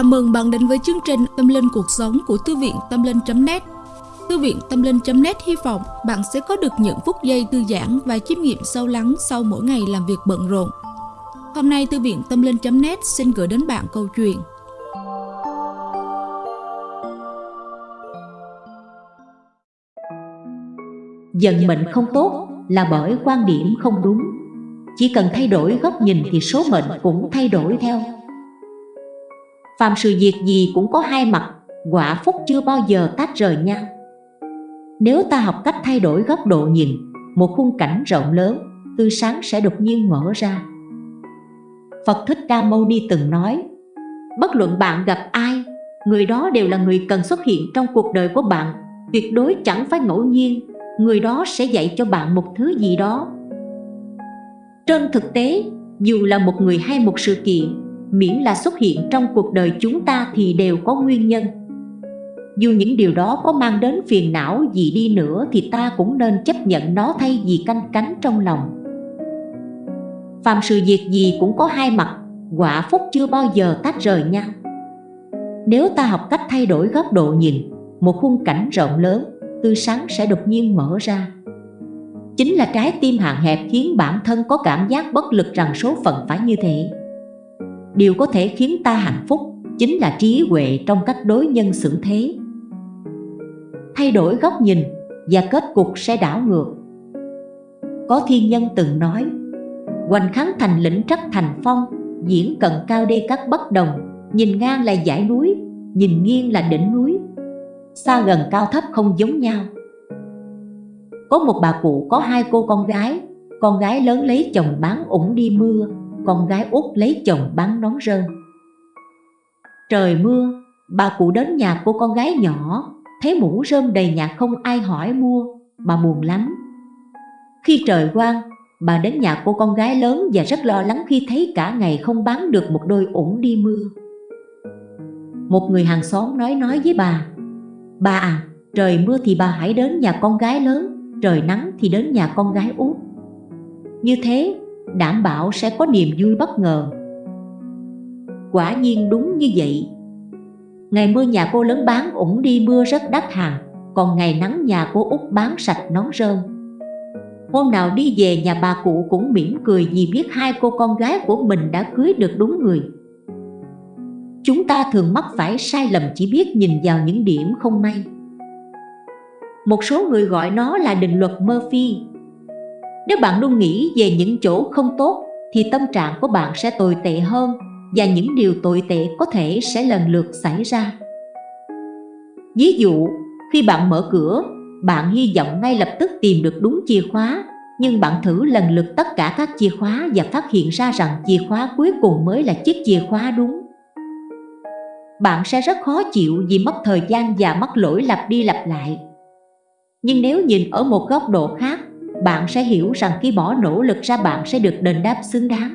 Chào mừng bạn đến với chương trình Tâm Linh Cuộc Sống của Thư viện Tâm Linh.net Thư viện Tâm Linh.net hy vọng bạn sẽ có được những phút giây thư giãn và chiêm nghiệm sâu lắng sau mỗi ngày làm việc bận rộn. Hôm nay, Thư viện Tâm Linh.net xin gửi đến bạn câu chuyện. Dần mệnh không tốt là bởi quan điểm không đúng. Chỉ cần thay đổi góc nhìn thì số mệnh cũng thay đổi theo. Phàm sự việc gì cũng có hai mặt Quả phúc chưa bao giờ tách rời nhau. Nếu ta học cách thay đổi góc độ nhìn Một khung cảnh rộng lớn Tươi sáng sẽ đột nhiên mở ra. Phật Thích Ca Mâu Ni từng nói Bất luận bạn gặp ai Người đó đều là người cần xuất hiện trong cuộc đời của bạn. Tuyệt đối chẳng phải ngẫu nhiên Người đó sẽ dạy cho bạn một thứ gì đó. Trên thực tế, dù là một người hay một sự kiện miễn là xuất hiện trong cuộc đời chúng ta thì đều có nguyên nhân. Dù những điều đó có mang đến phiền não gì đi nữa thì ta cũng nên chấp nhận nó thay vì canh cánh trong lòng. Phạm sự việc gì cũng có hai mặt, quả phúc chưa bao giờ tách rời nhau Nếu ta học cách thay đổi góc độ nhìn, một khung cảnh rộng lớn, tươi sáng sẽ đột nhiên mở ra. Chính là trái tim hạn hẹp khiến bản thân có cảm giác bất lực rằng số phận phải như thế điều có thể khiến ta hạnh phúc chính là trí huệ trong cách đối nhân xử thế. Thay đổi góc nhìn và kết cục sẽ đảo ngược. Có thiên nhân từng nói, hoành kháng thành lĩnh trắc thành phong, diễn cận cao đê các bất đồng, nhìn ngang là dãy núi, nhìn nghiêng là đỉnh núi, xa gần cao thấp không giống nhau. Có một bà cụ có hai cô con gái con gái lớn lấy chồng bán ủng đi mưa con gái út lấy chồng bán nón rơm Trời mưa, bà cụ đến nhà cô con gái nhỏ Thấy mũ rơm đầy nhà không ai hỏi mua Bà buồn lắm. Khi trời quang, bà đến nhà cô con gái lớn Và rất lo lắng khi thấy cả ngày không bán được một đôi ủng đi mưa. Một người hàng xóm nói nói với bà Bà à, trời mưa thì bà hãy đến nhà con gái lớn Trời nắng thì đến nhà con gái út. Như thế đảm bảo sẽ có niềm vui bất ngờ. Quả nhiên đúng như vậy. Ngày mưa nhà cô lớn bán ủng đi, mưa rất đắt hàng, còn ngày nắng nhà cô út bán sạch nón rơm. Hôm nào đi về, nhà bà cụ cũng mỉm cười vì biết hai cô con gái của mình đã cưới được đúng người. Chúng ta thường mắc phải sai lầm chỉ biết nhìn vào những điểm không may. Một số người gọi nó là định luật Murphy nếu bạn luôn nghĩ về những chỗ không tốt thì tâm trạng của bạn sẽ tồi tệ hơn và những điều tồi tệ có thể sẽ lần lượt xảy ra. Ví dụ, khi bạn mở cửa, bạn hy vọng ngay lập tức tìm được đúng chìa khóa nhưng bạn thử lần lượt tất cả các chìa khóa và phát hiện ra rằng chìa khóa cuối cùng mới là chiếc chìa khóa đúng. Bạn sẽ rất khó chịu vì mất thời gian và mắc lỗi lặp đi lặp lại. Nhưng nếu nhìn ở một góc độ khác, bạn sẽ hiểu rằng khi bỏ nỗ lực ra bạn sẽ được đền đáp xứng đáng.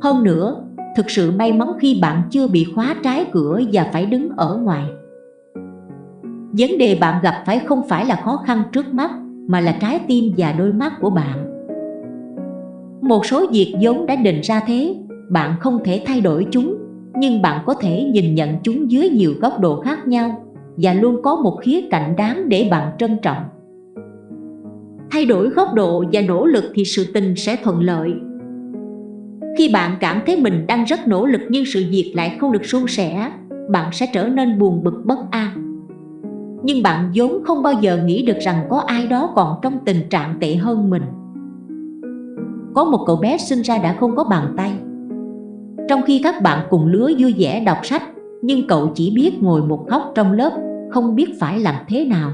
Hơn nữa, thực sự may mắn khi bạn chưa bị khóa trái cửa và phải đứng ở ngoài. Vấn đề bạn gặp phải không phải là khó khăn trước mắt, mà là trái tim và đôi mắt của bạn. Một số việc vốn đã định ra thế, bạn không thể thay đổi chúng, nhưng bạn có thể nhìn nhận chúng dưới nhiều góc độ khác nhau và luôn có một khía cạnh đáng để bạn trân trọng thay đổi góc độ và nỗ lực thì sự tình sẽ thuận lợi. Khi bạn cảm thấy mình đang rất nỗ lực nhưng sự việc lại không được suôn sẻ, bạn sẽ trở nên buồn bực, bất an. Nhưng bạn vốn không bao giờ nghĩ được rằng có ai đó còn trong tình trạng tệ hơn mình. Có một cậu bé sinh ra đã không có bàn tay. Trong khi các bạn cùng lứa vui vẻ đọc sách, nhưng cậu chỉ biết ngồi một góc trong lớp, không biết phải làm thế nào.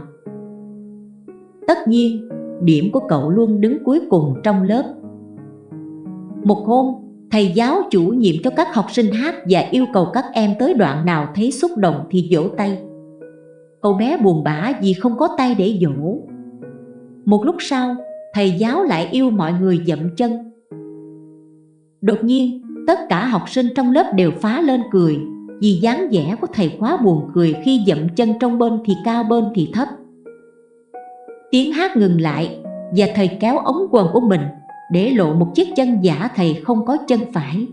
Tất nhiên điểm của cậu luôn đứng cuối cùng trong lớp. Một hôm, thầy giáo chủ nhiệm cho các học sinh hát và yêu cầu các em tới đoạn nào thấy xúc động thì vỗ tay. Cậu bé buồn bã vì không có tay để vỗ. Một lúc sau, thầy giáo lại yêu mọi người dậm chân. Đột nhiên, tất cả học sinh trong lớp đều phá lên cười vì dáng vẻ của thầy quá buồn cười khi dậm chân trong bên thì cao bên thì thấp tiếng hát ngừng lại và thầy kéo ống quần của mình để lộ một chiếc chân giả thầy không có chân phải.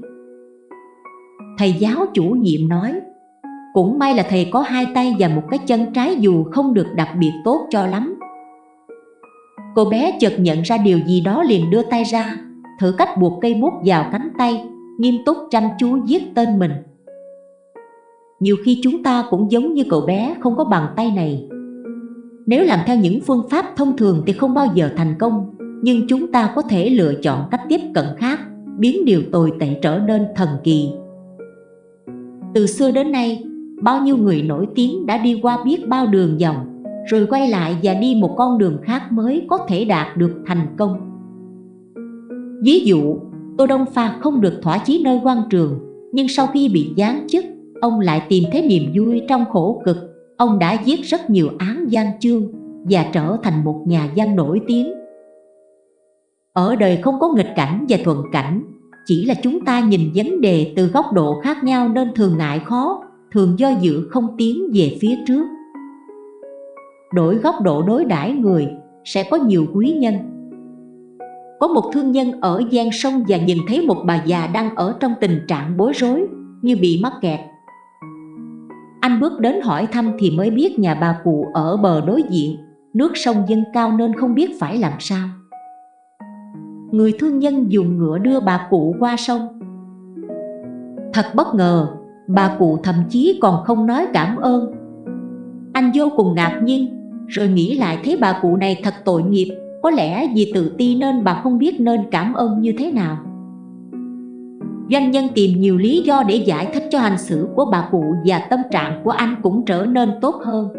Thầy giáo chủ nhiệm nói, Cũng may là thầy có hai tay và một cái chân trái dù không được đặc biệt tốt cho lắm. Cô bé chợt nhận ra điều gì đó liền đưa tay ra, Thử cách buộc cây bút vào cánh tay, Nghiêm túc chăm chú viết tên mình. Nhiều khi chúng ta cũng giống như cậu bé không có bàn tay này. Nếu làm theo những phương pháp thông thường thì không bao giờ thành công Nhưng chúng ta có thể lựa chọn cách tiếp cận khác Biến điều tồi tệ trở nên thần kỳ Từ xưa đến nay Bao nhiêu người nổi tiếng đã đi qua biết bao đường vòng rồi quay lại và đi một con đường khác mới có thể đạt được thành công. Ví dụ, Tô Đông Pha không được thỏa chí nơi quan trường, nhưng sau khi bị giáng chức, ông lại tìm thấy niềm vui trong khổ cực. Ông đã viết rất nhiều án gian chương và trở thành một nhà văn nổi tiếng. Ở đời không có nghịch cảnh và thuận cảnh, chỉ là chúng ta nhìn vấn đề từ góc độ khác nhau nên thường ngại khó, thường do dự không tiến về phía trước. Đổi góc độ đối đãi người sẽ có nhiều quý nhân. Có một thương nhân ở gian sông và nhìn thấy một bà già đang ở trong tình trạng bối rối như bị mắc kẹt anh bước đến hỏi thăm thì mới biết nhà bà cụ ở bờ đối diện. Nước sông dâng cao nên không biết phải làm sao. Người thương nhân dùng ngựa đưa bà cụ qua sông. Thật bất ngờ, bà cụ thậm chí còn không nói cảm ơn. Anh vô cùng ngạc nhiên, rồi nghĩ lại thấy bà cụ này thật tội nghiệp, Có lẽ vì tự ti nên bà không biết nên cảm ơn như thế nào. Doanh nhân tìm nhiều lý do để giải thích cho hành xử của bà cụ Và tâm trạng của anh cũng trở nên tốt hơn.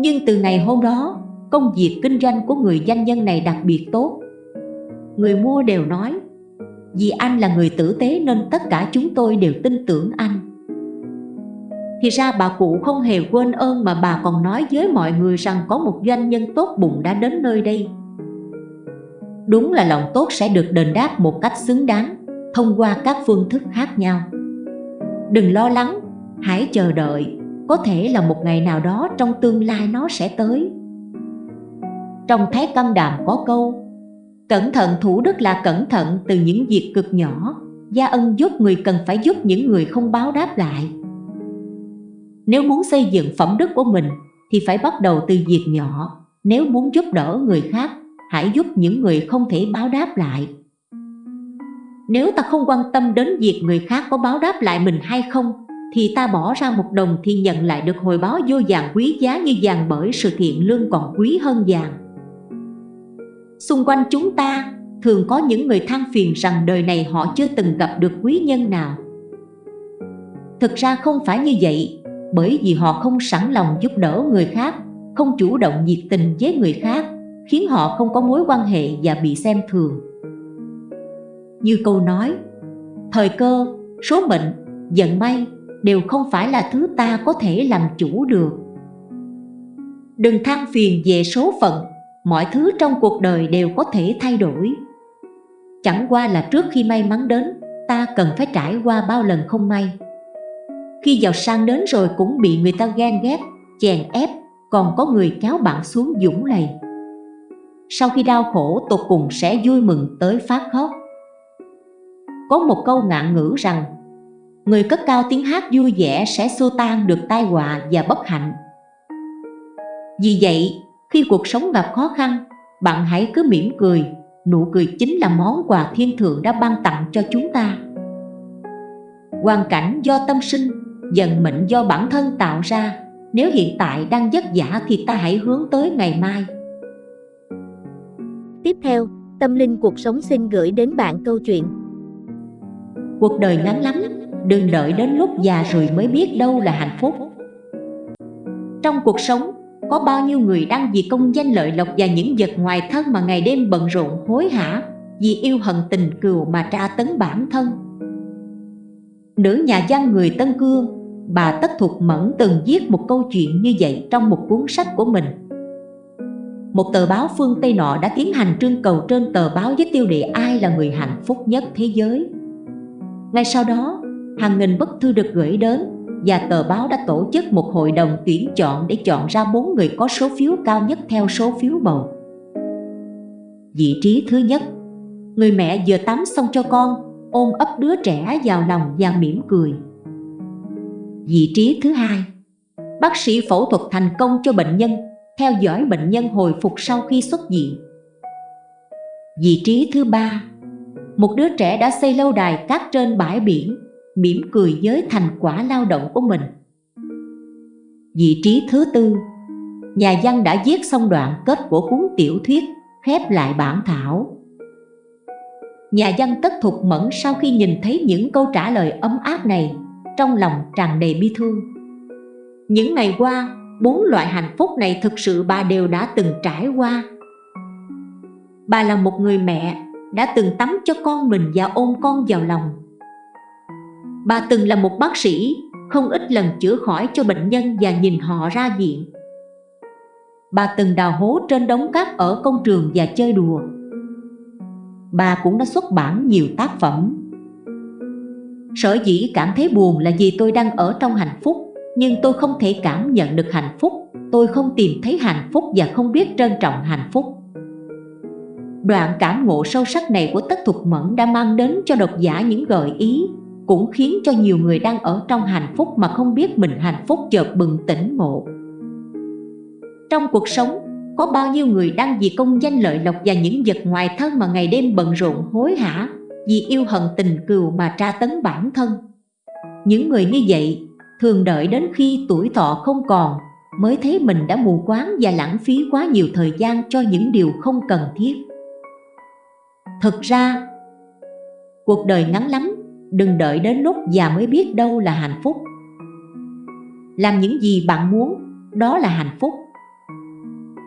Nhưng từ ngày hôm đó, Công việc kinh doanh của người doanh nhân này đặc biệt tốt. Người mua đều nói, Vì anh là người tử tế nên tất cả chúng tôi đều tin tưởng anh. Thì ra bà cụ không hề quên ơn mà bà còn nói với mọi người rằng có một doanh nhân tốt bụng đã đến nơi đây. Đúng là lòng tốt sẽ được đền đáp một cách xứng đáng thông qua các phương thức khác nhau Đừng lo lắng, hãy chờ đợi Có thể là một ngày nào đó trong tương lai nó sẽ tới Trong Thái Căn Đàm có câu Cẩn thận thủ đức là cẩn thận từ những việc cực nhỏ Gia ân giúp người cần phải giúp những người không báo đáp lại nếu muốn xây dựng phẩm đức của mình thì phải bắt đầu từ việc nhỏ. Nếu muốn giúp đỡ người khác, hãy giúp những người không thể báo đáp lại. Nếu ta không quan tâm đến việc người khác có báo đáp lại mình hay không, thì ta bỏ ra một đồng thì nhận lại được hồi báo vô vàng quý giá như vàng bởi sự thiện lương còn quý hơn vàng. Xung quanh chúng ta thường có những người than phiền rằng đời này họ chưa từng gặp được quý nhân nào. Thực ra không phải như vậy, bởi vì họ không sẵn lòng giúp đỡ người khác, không chủ động nhiệt tình với người khác, khiến họ không có mối quan hệ và bị xem thường. Như câu nói, thời cơ, số mệnh, vận may đều không phải là thứ ta có thể làm chủ được. Đừng than phiền về số phận, mọi thứ trong cuộc đời đều có thể thay đổi. Chẳng qua là trước khi may mắn đến, ta cần phải trải qua bao lần không may. Khi giàu sang đến rồi cũng bị người ta ghen ghét, chèn ép, còn có người kéo bạn xuống dũng lầy. Sau khi đau khổ tột cùng sẽ vui mừng tới phát khóc. Có một câu ngạn ngữ rằng Người cất cao tiếng hát vui vẻ sẽ xua tan được tai họa và bất hạnh. Vì vậy, khi cuộc sống gặp khó khăn, bạn hãy cứ mỉm cười, nụ cười chính là món quà thiên thượng đã ban tặng cho chúng ta. Hoàn cảnh do tâm sinh Dần mệnh do bản thân tạo ra Nếu hiện tại đang vất vả thì ta hãy hướng tới ngày mai Tiếp theo, Tâm Linh Cuộc Sống xin gửi đến bạn câu chuyện Cuộc đời ngắn lắm, đừng đợi đến lúc già rồi mới biết đâu là hạnh phúc Trong cuộc sống, có bao nhiêu người đang vì công danh lợi lộc và những vật ngoài thân mà ngày đêm bận rộn hối hả Vì yêu hận tình cừu mà tra tấn bản thân Nữ nhà văn người Tân Cương bà Tất Thục Mẫn từng viết một câu chuyện như vậy trong một cuốn sách của mình. Một tờ báo phương Tây nọ đã tiến hành trưng cầu trên tờ báo với tiêu đề ai là người hạnh phúc nhất thế giới. Ngay sau đó, hàng nghìn bức thư được gửi đến và tờ báo đã tổ chức một hội đồng tuyển chọn để chọn ra bốn người có số phiếu cao nhất theo số phiếu bầu. Vị trí thứ nhất, người mẹ vừa tắm xong cho con, ôm ấp đứa trẻ vào lòng và mỉm cười. Vị trí thứ hai Bác sĩ phẫu thuật thành công cho bệnh nhân, theo dõi bệnh nhân hồi phục sau khi xuất viện. Vị trí thứ ba một đứa trẻ đã xây lâu đài cát trên bãi biển, mỉm cười với thành quả lao động của mình. Vị trí thứ tư Nhà văn đã viết xong đoạn kết của cuốn tiểu thuyết, khép lại bản thảo. Nhà văn tất thục mẫn sau khi nhìn thấy những câu trả lời ấm áp này, trong lòng tràn đầy bi thương. Những ngày qua, bốn loại hạnh phúc này thực sự bà đều đã từng trải qua. Bà là một người mẹ, đã từng tắm cho con mình và ôm con vào lòng. Bà từng là một bác sĩ, không ít lần chữa khỏi cho bệnh nhân và nhìn họ ra viện. Bà từng đào hố trên đống cát ở công trường và chơi đùa. Bà cũng đã xuất bản nhiều tác phẩm. Sở dĩ cảm thấy buồn là vì tôi đang ở trong hạnh phúc nhưng tôi không thể cảm nhận được hạnh phúc tôi không tìm thấy hạnh phúc và không biết trân trọng hạnh phúc đoạn cảm ngộ sâu sắc này của tất thục mẫn đã mang đến cho độc giả những gợi ý, cũng khiến cho nhiều người đang ở trong hạnh phúc mà không biết mình hạnh phúc chợt bừng tỉnh ngộ. Trong cuộc sống, có bao nhiêu người đang vì công danh lợi lộc và những vật ngoài thân mà ngày đêm bận rộn, hối hả, vì yêu hận tình cừu mà tra tấn bản thân? Những người như vậy thường đợi đến khi tuổi thọ không còn mới thấy mình đã mù quáng và lãng phí quá nhiều thời gian cho những điều không cần thiết thực ra, cuộc đời ngắn lắm, đừng đợi đến lúc già mới biết đâu là hạnh phúc. Làm những gì bạn muốn, đó là hạnh phúc.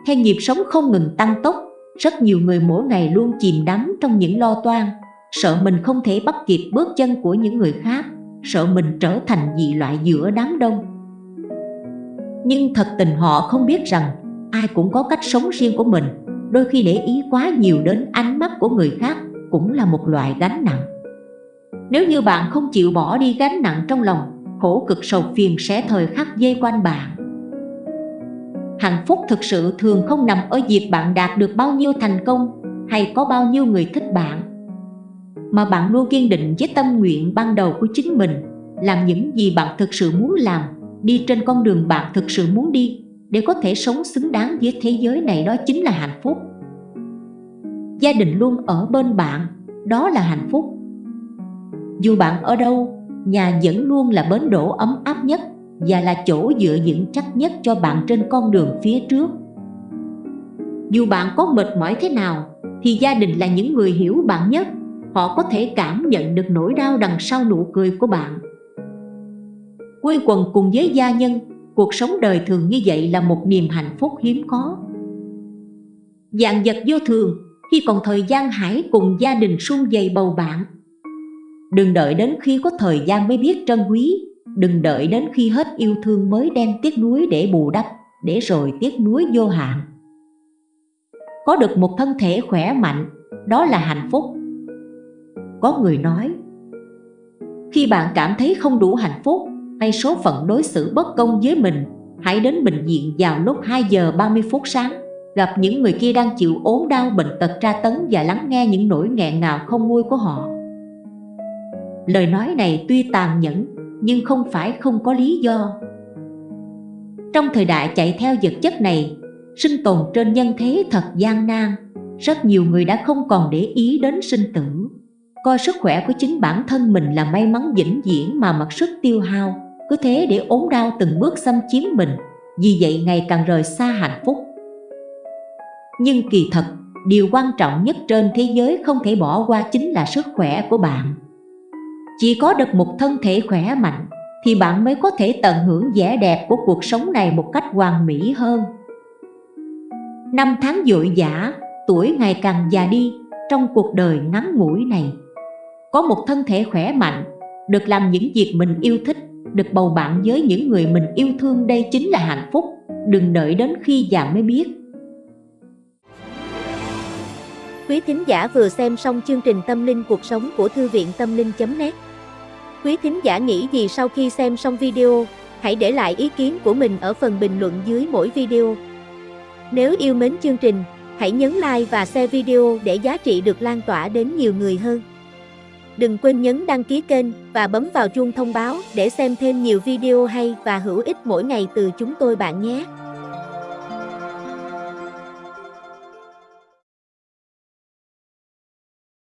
Theo nhịp sống không ngừng tăng tốc, rất nhiều người mỗi ngày luôn chìm đắm trong những lo toan, sợ mình không thể bắt kịp bước chân của những người khác, sợ mình trở thành dị loại giữa đám đông. Nhưng thật tình họ không biết rằng ai cũng có cách sống riêng của mình đôi khi để ý quá nhiều đến ánh mắt của người khác cũng là một loại gánh nặng. Nếu như bạn không chịu bỏ đi gánh nặng trong lòng, khổ cực sầu phiền sẽ thời khắc dây quanh bạn. Hạnh phúc thực sự thường không nằm ở việc bạn đạt được bao nhiêu thành công hay có bao nhiêu người thích bạn, mà bạn luôn kiên định với tâm nguyện ban đầu của chính mình, làm những gì bạn thực sự muốn làm, đi trên con đường bạn thực sự muốn đi để có thể sống xứng đáng với thế giới này, đó chính là hạnh phúc. Gia đình luôn ở bên bạn, đó là hạnh phúc. Dù bạn ở đâu, nhà vẫn luôn là bến đỗ ấm áp nhất và là chỗ dựa vững chắc nhất cho bạn trên con đường phía trước. Dù bạn có mệt mỏi thế nào, thì gia đình là những người hiểu bạn nhất. Họ có thể cảm nhận được nỗi đau đằng sau nụ cười của bạn. Quây quần cùng với gia nhân cuộc sống đời thường như vậy là một niềm hạnh phúc hiếm có. Dạng vật vô thường, khi còn thời gian hãy cùng gia đình sung dày bầu bạn. Đừng đợi đến khi có thời gian mới biết trân quý, đừng đợi đến khi hết yêu thương mới đem tiếc nuối để bù đắp, để rồi tiếc nuối vô hạn. Có được một thân thể khỏe mạnh, đó là hạnh phúc. Có người nói, khi bạn cảm thấy không đủ hạnh phúc hay số phận đối xử bất công với mình. Hãy đến bệnh viện vào lúc 2 giờ 30 phút sáng, gặp những người kia đang chịu ốm đau, bệnh tật tra tấn và lắng nghe những nỗi nghẹn ngào không nguôi của họ. Lời nói này tuy tàn nhẫn, nhưng không phải không có lý do. Trong thời đại chạy theo vật chất này, sinh tồn trên nhân thế thật gian nan, rất nhiều người đã không còn để ý đến sinh tử. Coi sức khỏe của chính bản thân mình là may mắn vĩnh viễn mà mặc sức tiêu hao cứ thế để ốm đau từng bước xâm chiếm mình, vì vậy ngày càng rời xa hạnh phúc. Nhưng kỳ thật, điều quan trọng nhất trên thế giới không thể bỏ qua chính là sức khỏe của bạn. Chỉ có được một thân thể khỏe mạnh, thì bạn mới có thể tận hưởng vẻ đẹp của cuộc sống này một cách hoàn mỹ hơn. Năm tháng dội dã, tuổi ngày càng già đi trong cuộc đời ngắn ngủi này. Có một thân thể khỏe mạnh, được làm những việc mình yêu thích được bầu bạn với những người mình yêu thương đây chính là hạnh phúc đừng đợi đến khi già mới biết Quý thính giả vừa xem xong chương trình Tâm linh cuộc sống của Thư viện Tâm linh.net Quý thính giả nghĩ gì sau khi xem xong video, hãy để lại ý kiến của mình ở phần bình luận dưới mỗi video. Nếu yêu mến chương trình, hãy nhấn like và share video để giá trị được lan tỏa đến nhiều người hơn. Đừng quên nhấn đăng ký kênh và bấm vào chuông thông báo để xem thêm nhiều video hay và hữu ích mỗi ngày từ chúng tôi bạn nhé.